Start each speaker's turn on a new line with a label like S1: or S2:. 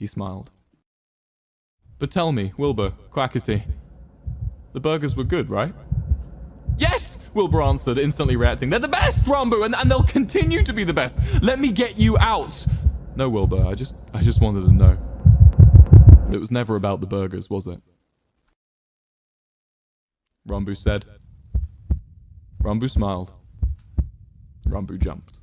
S1: He smiled. But tell me, Wilbur, Quackity, the burgers were good, right? Yes, Wilbur answered, instantly reacting. They're the best, Ranboo, and, and they'll continue to be the best. Let me get you out. No, Wilbur, I just, I just wanted to know. It was never about the burgers, was it? Ranboo said. Ranboo smiled. Ranboo jumped.